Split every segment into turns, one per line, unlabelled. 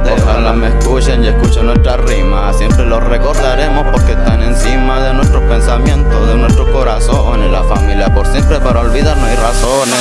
bote Ojalá me escuchen y escuchen nuestras rimas Siempre los recordaremos porque están encima De nuestros pensamientos, de nuestros corazones. La familia por siempre para olvidar no hay razones.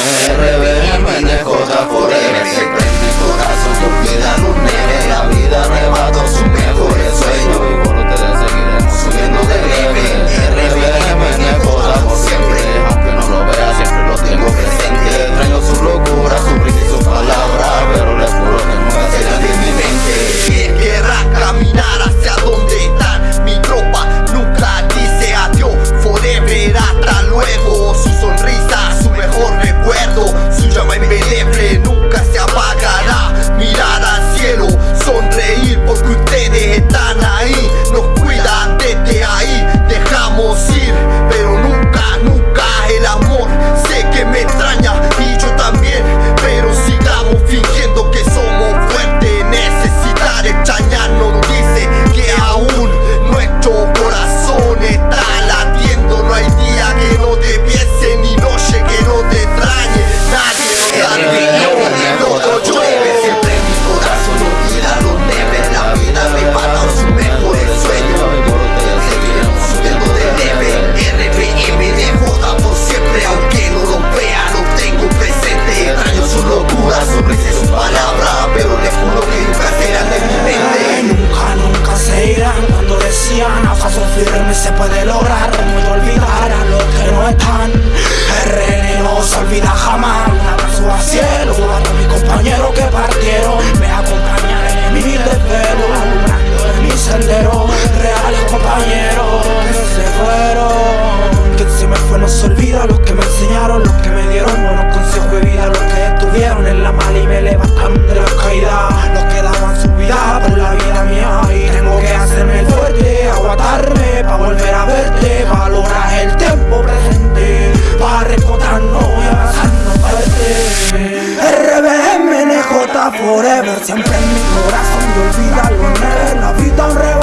хлеб librarme se
puede lograr, no olvidar a los que no están. forever. Siempre en mi corazón y olvídalo, la vida un